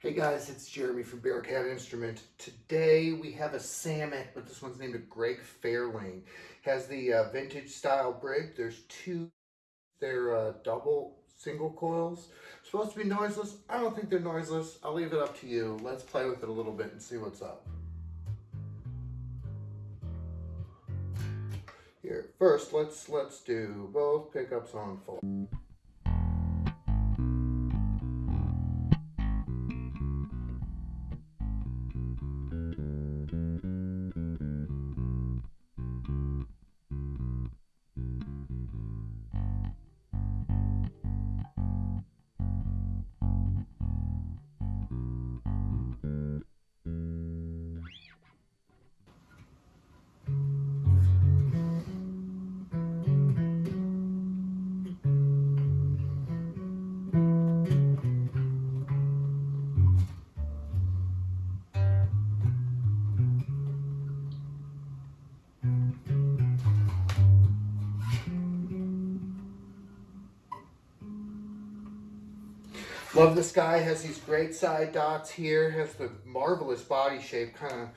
Hey guys, it's Jeremy from Bearcat Instrument. Today we have a Samick, but this one's named a Greg Fairlane. Has the uh, vintage style brig. There's two, they're uh, double single coils. Supposed to be noiseless. I don't think they're noiseless. I'll leave it up to you. Let's play with it a little bit and see what's up. Here, first let's let's do both pickups on full. Love this guy, has these great side dots here, has the marvelous body shape, kind of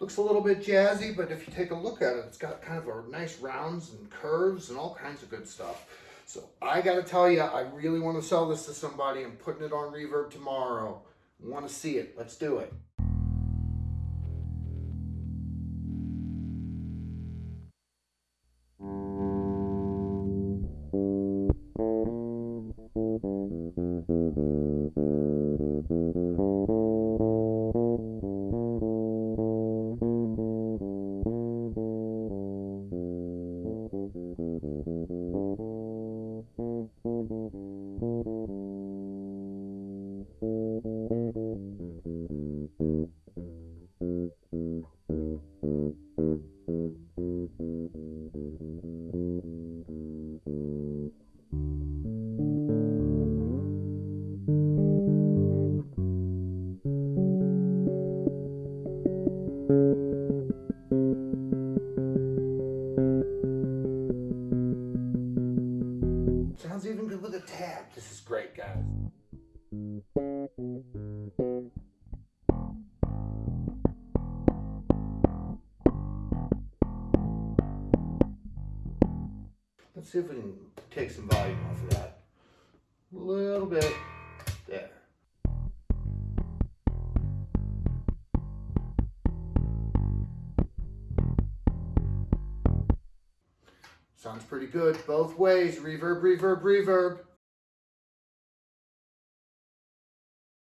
looks a little bit jazzy, but if you take a look at it, it's got kind of a nice rounds and curves and all kinds of good stuff. So I got to tell you, I really want to sell this to somebody. I'm putting it on Reverb tomorrow. Want to see it. Let's do it. With a tab. This is great, guys. Let's see if we can take some volume off of that. A little bit. Sounds pretty good. Both ways. Reverb, reverb, reverb.